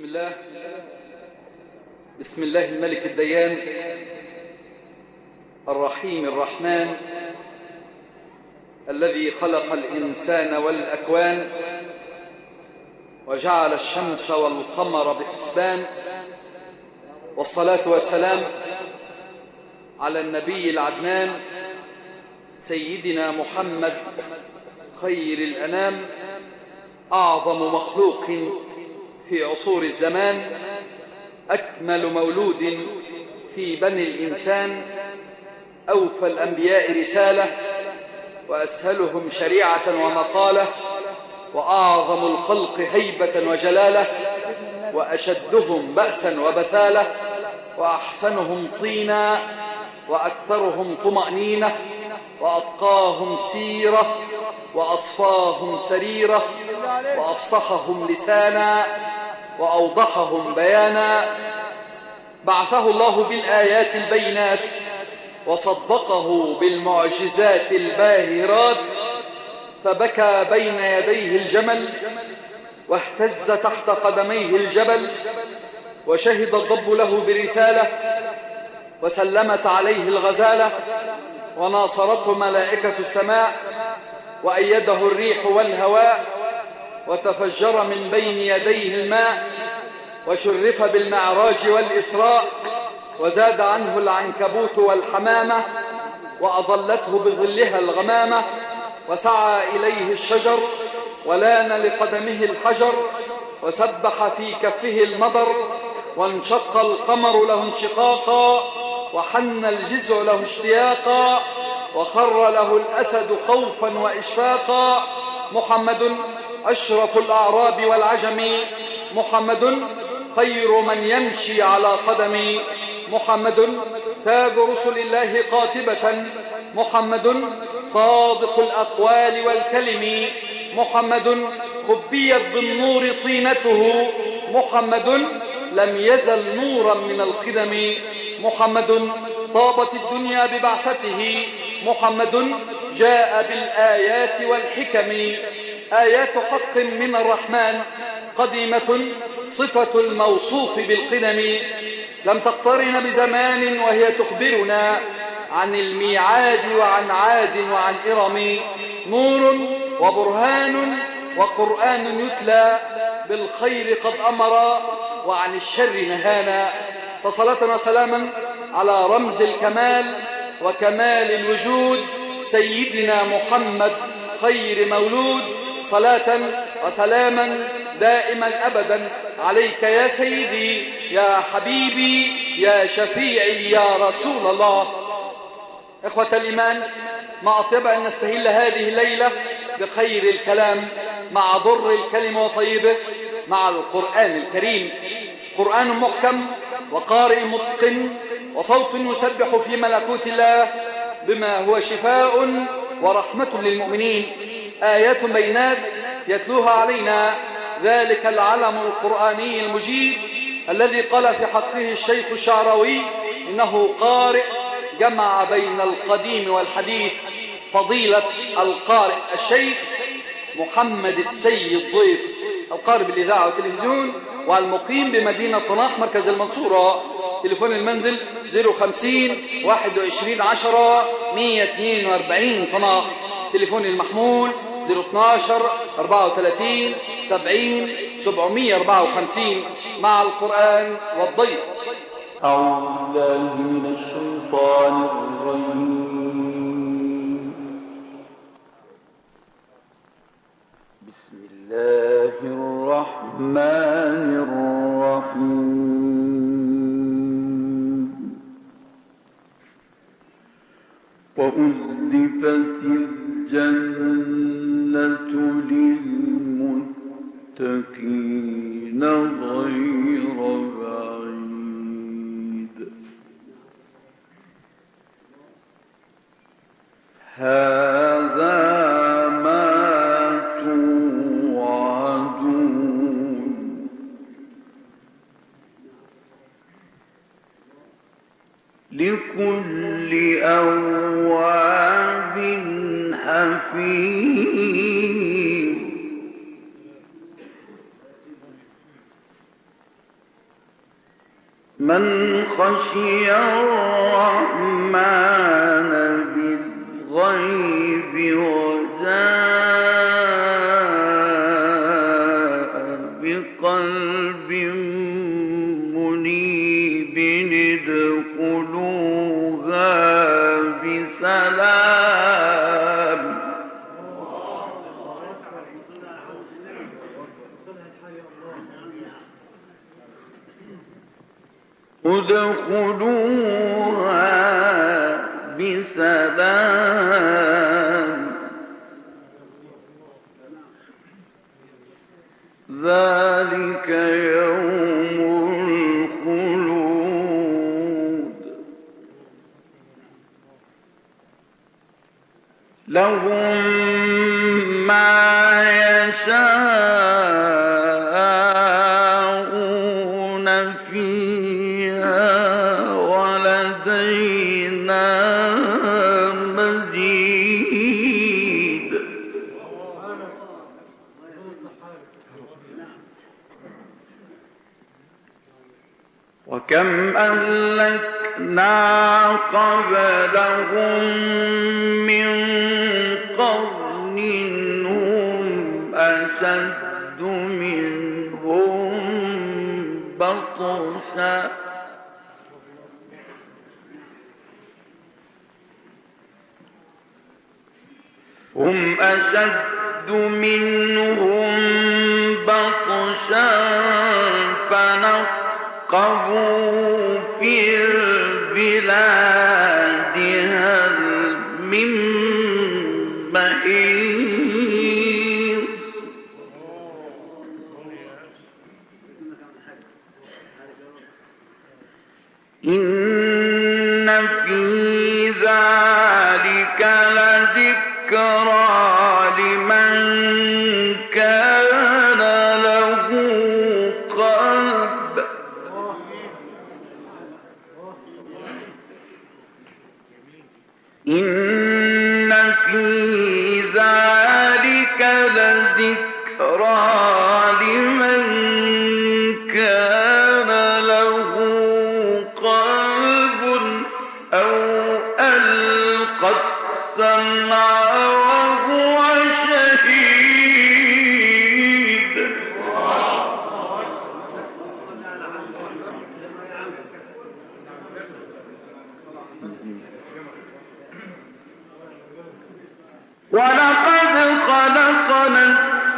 بسم الله. بسم الله الملك الديان الرحيم الرحمن الذي خلق الإنسان والأكوان وجعل الشمس والقمر بحسبان والصلاة والسلام على النبي العدنان سيدنا محمد خير الأنام أعظم مخلوق في عصور الزمان أكمل مولود في بني الإنسان أوفى الأنبياء رسالة وأسهلهم شريعة ومقالة وأعظم الخلق هيبة وجلالة وأشدهم بأسا وبسالة وأحسنهم طينا وأكثرهم طمأنينة وأتقاهم سيرة وأصفاهم سريرة وأفصحهم لسانا وأوضحهم بيانا. بعثه الله بالآيات البينات وصدقه بالمعجزات الباهرات. فبكى بين يديه الجمل واهتز تحت قدميه الجبل وشهد الضب له برسالة وسلمت عليه الغزالة وناصرته ملائكة السماء وأيده الريح والهواء وتفجر من بين يديه الماء وشرف بالمعراج والإسراء وزاد عنه العنكبوت والحمامة وأظلته بظلها الغمامة وسعى إليه الشجر ولان لقدمه الحجر وسبح في كفه المضر وانشق القمر له انشقاقا وحن الجزع له اشتياقا وخر له الأسد خوفا وإشفاقا محمد أشرف الأعراب والعجم. محمد خير من يمشي على قدم. محمد تاج رسل الله قاتبة محمد صادق الأقوال والكلم. محمد خبيت بالنور طينته. محمد لم يزل نورا من الخدم. محمد طابت الدنيا ببعثته. محمد جاء بالآيات والحكم. آيات حق من الرحمن قديمة صفة الموصوف بالقدم لم تقترن بزمان وهي تخبرنا عن الميعاد وعن عاد وعن إرم. نور وبرهان وقرآن يتلى بالخير قد أمر وعن الشر نهانا. فصلاة وسلاما على رمز الكمال وكمال الوجود. سيدنا محمد خير مولود. صلاة وسلاما دائما أبدا. عليك يا سيدي يا حبيبي يا شفيعي يا رسول الله. إخوة الإيمان ما أطيب أن نستهل هذه الليلة بخير الكلام مع ضر الكلمة وطيبه مع القرآن الكريم. قرآن محكم وقارئ متقن وصوت يسبح في ملكوت الله بما هو شفاء ورحمة للمؤمنين. آيات بينات يتلوها علينا. ذلك العلم القرآني المجيد الذي قال في حقه الشيخ الشعراوي إنه قارئ جمع بين القديم والحديث فضيلة القارئ الشيخ محمد السيد ضيف القارئ بالإذاعة والتلفزيون والمقيم بمدينة طناخ مركز المنصورة. تليفون المنزل 050 21 10 142 طناخ تليفون المحمول 012 34 70 754 مع القرآن والضيف. أعوذ بالله من الشيطان الرجيم بسم الله الرحمن الرحيم. وأزلفت لكل أواب حفيظ من خشي الرحمن. ادخلوها بسلام. ذلك يوم الخلود. لهم وكم أهلكنا قبلهم من قرن هم أشد منهم بطشا. هم أشد منهم بطشا فنقبوا في البلاد هل من محيص. إن في إن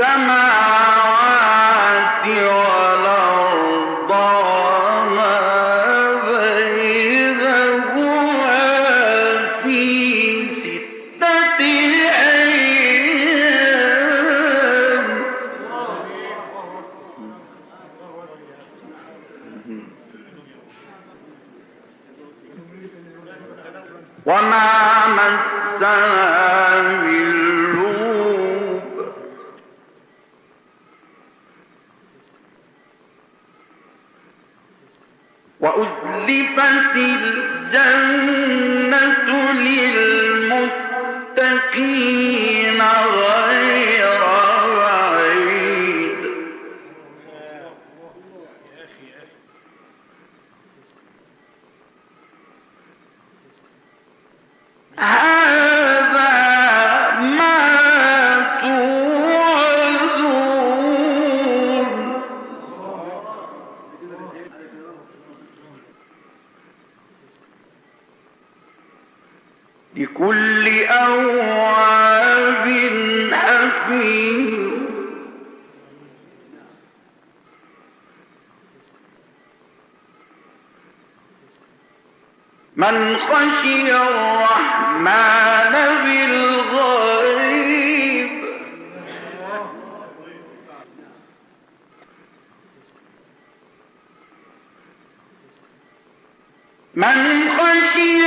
السماوات والأرض وأزلفت الجنة للمتقين غير بعيد. هذا لكل أواب حفيظ. من خشي الرحمن بالغيب. من خشي